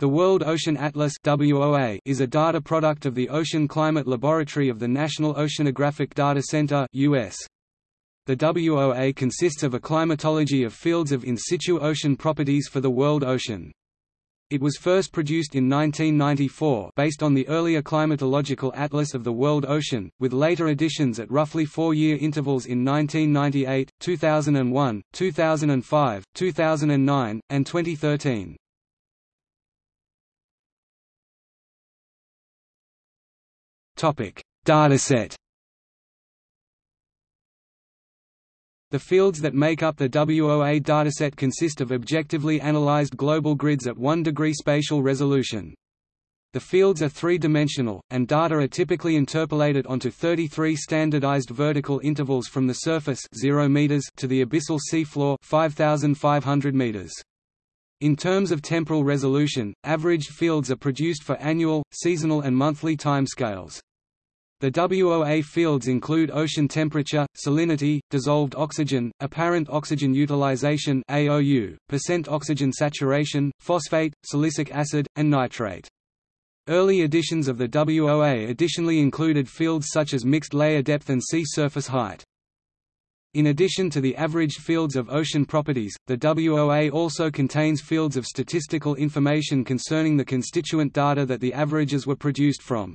The World Ocean Atlas is a data product of the Ocean Climate Laboratory of the National Oceanographic Data Center. The WOA consists of a climatology of fields of in situ ocean properties for the world ocean. It was first produced in 1994 based on the earlier climatological atlas of the world ocean, with later additions at roughly four-year intervals in 1998, 2001, 2005, 2009, and 2013. Topic: Dataset. The fields that make up the WOA dataset consist of objectively analyzed global grids at 1 degree spatial resolution. The fields are three-dimensional, and data are typically interpolated onto 33 standardized vertical intervals from the surface 0 meters to the abyssal seafloor 5,500 meters. In terms of temporal resolution, averaged fields are produced for annual, seasonal and monthly timescales. The WOA fields include ocean temperature, salinity, dissolved oxygen, apparent oxygen utilization AOU, percent oxygen saturation, phosphate, silicic acid, and nitrate. Early editions of the WOA additionally included fields such as mixed layer depth and sea surface height. In addition to the averaged fields of ocean properties, the WOA also contains fields of statistical information concerning the constituent data that the averages were produced from.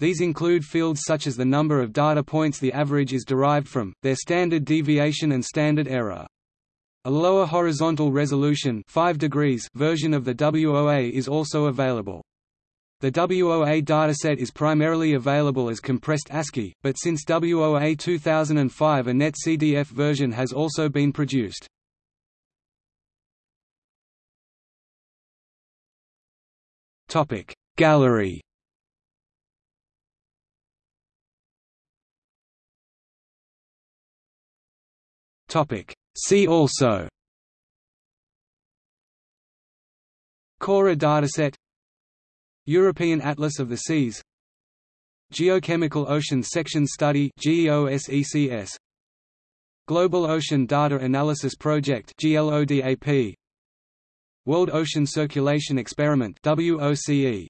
These include fields such as the number of data points the average is derived from, their standard deviation and standard error. A lower horizontal resolution 5 degrees version of the WOA is also available. The WOA dataset is primarily available as compressed ASCII, but since WOA 2005 a NetCDF version has also been produced. Gallery See also Cora dataset European Atlas of the Seas Geochemical Ocean Section Study Global Ocean Data Analysis Project World Ocean Circulation Experiment WOCE